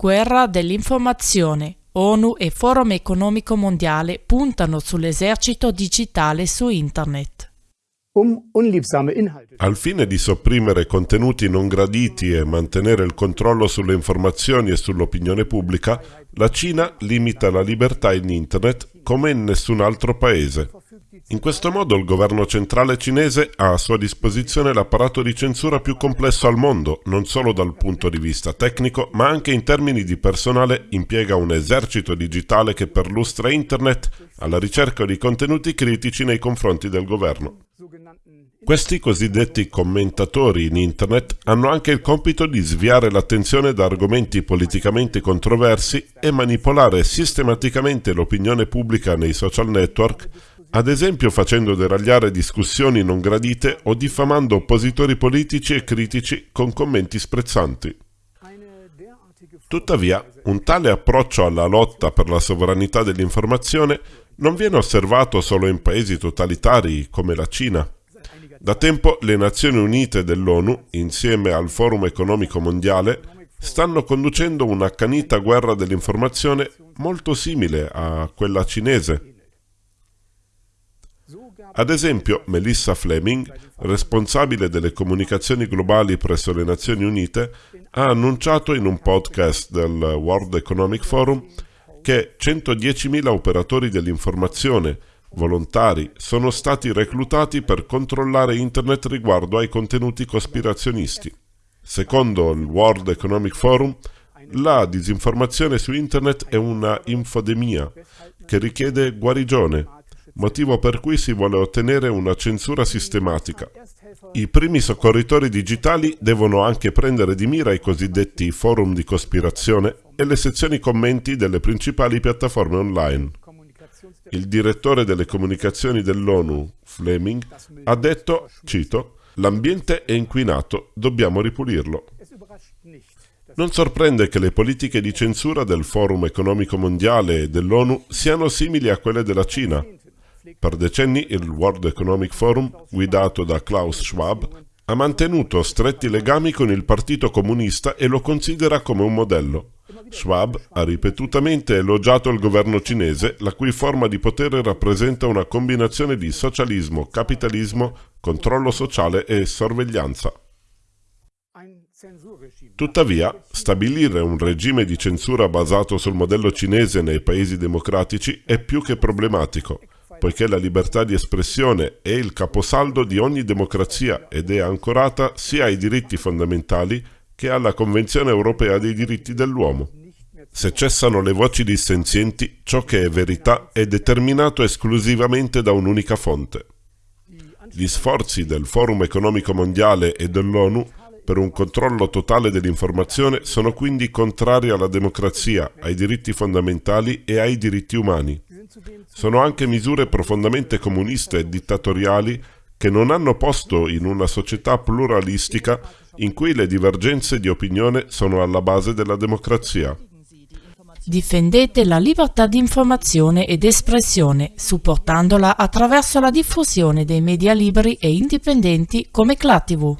Guerra dell'informazione. ONU e Forum economico mondiale puntano sull'esercito digitale su Internet. um Al fine di sopprimere contenuti non graditi e mantenere il controllo sulle informazioni e sull'opinione pubblica, la Cina limita la libertà in Internet come in nessun altro paese. In questo modo il governo centrale cinese ha a sua disposizione l'apparato di censura più complesso al mondo, non solo dal punto di vista tecnico, ma anche in termini di personale impiega un esercito digitale che perlustra Internet alla ricerca di contenuti critici nei confronti del governo. Questi cosiddetti commentatori in Internet hanno anche il compito di sviare l'attenzione da argomenti politicamente controversi e manipolare sistematicamente l'opinione pubblica nei social network, ad esempio facendo deragliare discussioni non gradite o diffamando oppositori politici e critici con commenti sprezzanti. Tuttavia, un tale approccio alla lotta per la sovranità dell'informazione non viene osservato solo in paesi totalitari come la Cina. Da tempo le Nazioni Unite dell'ONU, insieme al Forum economico mondiale, stanno conducendo un'accanita guerra dell'informazione molto simile a quella cinese. Ad esempio, Melissa Fleming, responsabile delle comunicazioni globali presso le Nazioni Unite, ha annunciato in un podcast del World Economic Forum che 110.000 operatori dell'informazione volontari sono stati reclutati per controllare Internet riguardo ai contenuti cospirazionisti. Secondo il World Economic Forum, la disinformazione su Internet è una infodemia che richiede guarigione, motivo per cui si vuole ottenere una censura sistematica. I primi soccorritori digitali devono anche prendere di mira i cosiddetti forum di cospirazione e le sezioni commenti delle principali piattaforme online. Il direttore delle comunicazioni dell'ONU, Fleming, ha detto, cito, L'ambiente è inquinato, dobbiamo ripulirlo. Non sorprende che le politiche di censura del Forum economico mondiale e dell'ONU siano simili a quelle della Cina. Per decenni il World Economic Forum, guidato da Klaus Schwab, ha mantenuto stretti legami con il Partito Comunista e lo considera come un modello. Schwab ha ripetutamente elogiato il governo cinese, la cui forma di potere rappresenta una combinazione di socialismo, capitalismo, controllo sociale e sorveglianza. Tuttavia, stabilire un regime di censura basato sul modello cinese nei paesi democratici è più che problematico, poiché la libertà di espressione è il caposaldo di ogni democrazia ed è ancorata sia ai diritti fondamentali che alla Convenzione europea dei diritti dell'uomo. Se cessano le voci dissenzienti, ciò che è verità è determinato esclusivamente da un'unica fonte. Gli sforzi del Forum economico mondiale e dell'ONU per un controllo totale dell'informazione sono quindi contrari alla democrazia, ai diritti fondamentali e ai diritti umani. Sono anche misure profondamente comuniste e dittatoriali che non hanno posto in una società pluralistica in cui le divergenze di opinione sono alla base della democrazia. Difendete la libertà di informazione ed espressione, supportandola attraverso la diffusione dei media liberi e indipendenti come CLATV.